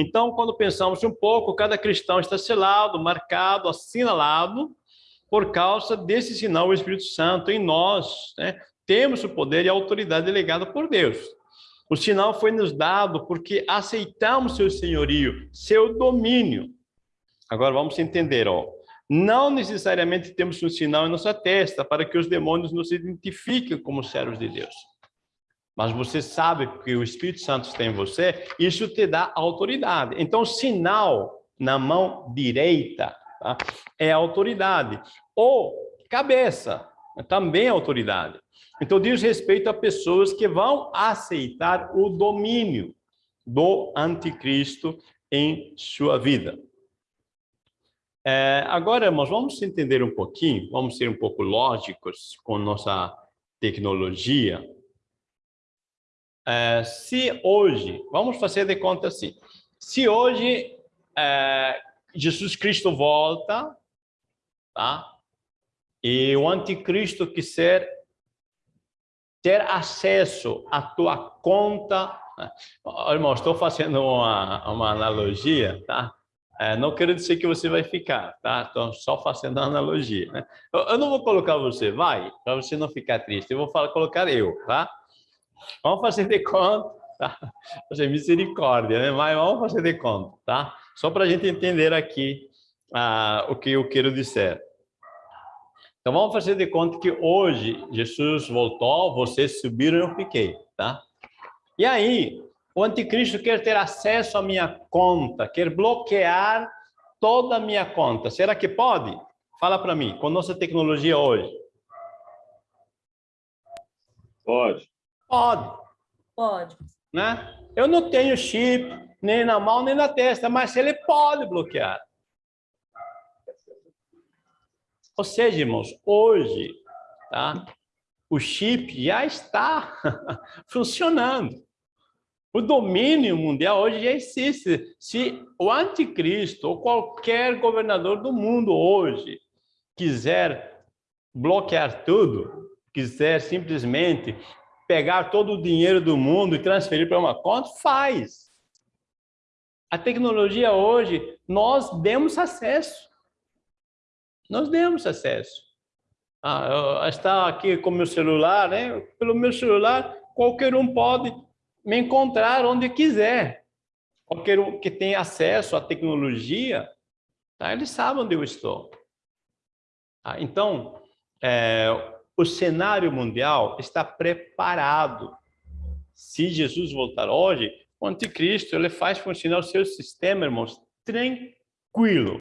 Então, quando pensamos um pouco, cada cristão está selado, marcado, assinalado por causa desse sinal do Espírito Santo em nós. Né? Temos o poder e a autoridade delegada por Deus. O sinal foi nos dado porque aceitamos seu senhorio, seu domínio. Agora vamos entender, ó. Não necessariamente temos um sinal em nossa testa para que os demônios nos identifiquem como servos de Deus. Mas você sabe que o Espírito Santo está em você, isso te dá autoridade. Então, sinal na mão direita tá? é autoridade. Ou cabeça, também é autoridade. Então, diz respeito a pessoas que vão aceitar o domínio do anticristo em sua vida. É, agora, irmãos, vamos entender um pouquinho, vamos ser um pouco lógicos com nossa tecnologia. É, se hoje, vamos fazer de conta assim, se hoje é, Jesus Cristo volta, tá? E o anticristo quiser ter acesso à tua conta. Né? Irmão, estou fazendo uma, uma analogia, tá? É, não quero dizer que você vai ficar, tá? Estou só fazendo uma analogia. Né? Eu, eu, não vou colocar você, vai, para você não ficar triste. Eu vou falar, colocar eu, tá? Vamos fazer de conta, tá? Fazer misericórdia, né? Mas vamos fazer de conta, tá? Só para a gente entender aqui ah, o que eu quero dizer. Então vamos fazer de conta que hoje Jesus voltou, vocês subiram e eu fiquei, tá? E aí, o anticristo quer ter acesso à minha conta, quer bloquear toda a minha conta. Será que pode? Fala para mim, com nossa tecnologia hoje. Pode. Pode. Pode. Né? Eu não tenho chip, nem na mão, nem na testa, mas ele pode bloquear. Ou seja, irmãos, hoje, tá? o chip já está funcionando. O domínio mundial hoje já existe. Se o anticristo ou qualquer governador do mundo hoje quiser bloquear tudo, quiser simplesmente pegar todo o dinheiro do mundo e transferir para uma conta, faz. A tecnologia hoje, nós demos acesso. Nós demos acesso. Ah, está aqui com meu celular, né? Pelo meu celular, qualquer um pode me encontrar onde quiser. Qualquer um que tem acesso à tecnologia, tá? ele sabe onde eu estou. Tá? Então, é, o cenário mundial está preparado. Se Jesus voltar hoje, o anticristo ele faz funcionar o seu sistema, irmãos, tranquilo.